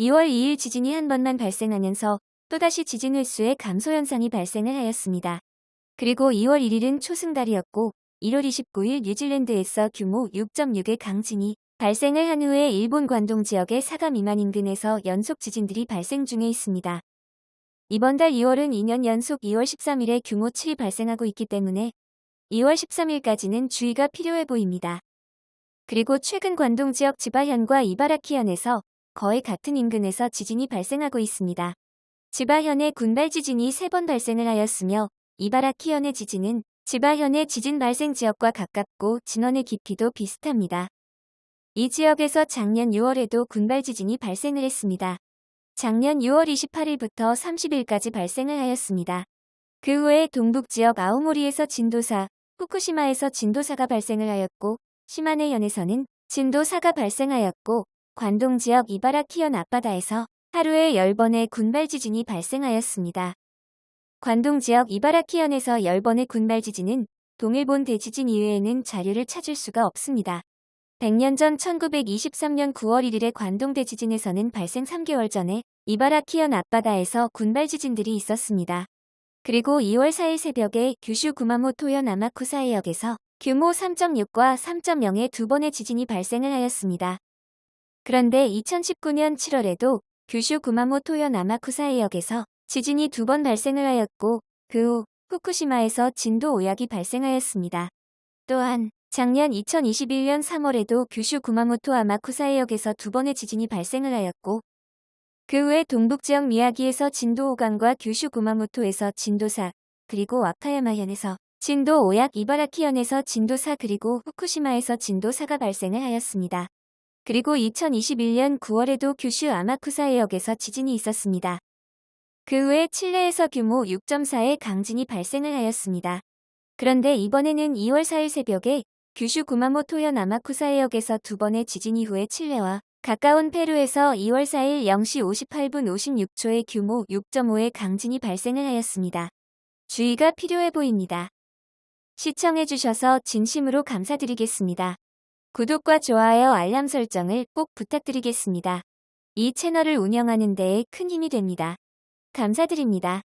2월 2일 지진이 한 번만 발생하면서 또다시 지진 횟수의 감소 현상이 발생을 하였습니다. 그리고 2월 1일은 초승달이었고 1월 29일 뉴질랜드에서 규모 6.6의 강진이 발생을 한 후에 일본 관동 지역의 사가 미만 인근에서 연속 지진들이 발생 중에 있습니다. 이번 달 2월은 2년 연속 2월 13일에 규모 7이 발생하고 있기 때문에 2월 13일까지는 주의가 필요해 보입니다. 그리고 최근 관동 지역 지바현과 이바라키현에서 거의 같은 인근에서 지진이 발생하고 있습니다. 지바현의 군발 지진이 3번 발생을 하였으며 이바라키현의 지진은 지바현의 지진 발생 지역과 가깝고 진원의 깊이도 비슷합니다. 이 지역에서 작년 6월에도 군발 지진이 발생을 했습니다. 작년 6월 28일부터 30일까지 발생을 하였습니다. 그 후에 동북 지역 아오모리에서 진도사, 후쿠시마에서 진도사가 발생을 하였고 시마네현에서는 진도사가 발생하였고 관동 지역 이바라키현 앞바다에서 하루에 10번의 군발 지진이 발생하였습니다. 관동 지역 이바라키현에서 10번의 군발 지진은 동일본 대지진 이외에는 자료를 찾을 수가 없습니다. 100년 전 1923년 9월 1일의 관동 대지진에서는 발생 3개월 전에 이바라키현 앞바다에서 군발 지진들이 있었습니다. 그리고 2월 4일 새벽에 규슈 구마모토현 아마쿠사해역에서 규모 3.6과 3.0의 두 번의 지진이 발생을 하였습니다. 그런데 2019년 7월에도 규슈 구마모토현 아마쿠사해역에서 지진이 두 번 발생을 하였고 그 후 후쿠시마에서 진도 5약이 발생하였습니다. 또한 작년 2021년 3월에도 규슈 구마모토 아마쿠사해역에서 두 번의 지진이 발생을 하였고 그 후에 동북지역 미야기에서 진도 5강과 규슈 구마모토에서 진도 4 그리고 와카야마현에서 진도 5약 이바라키현에서 진도 4 그리고 후쿠시마에서 진도 4가 발생을 하였습니다. 그리고 2021년 9월에도 규슈 아마쿠사 해역에서 지진이 있었습니다. 그 후에 칠레에서 규모 6.4의 강진이 발생을 하였습니다. 그런데 이번에는 2월 4일 새벽에 규슈 구마모토현 아마쿠사 해역에서 두 번의 지진 이후에 칠레와 가까운 페루에서 2월 4일 0시 58분 56초의 규모 6.5의 강진이 발생을 하였습니다. 주의가 필요해 보입니다. 시청해주셔서 진심으로 감사드리겠습니다. 구독과 좋아요 알람 설정을 꼭 부탁드리겠습니다. 이 채널을 운영하는 데에 큰 힘이 됩니다. 감사드립니다.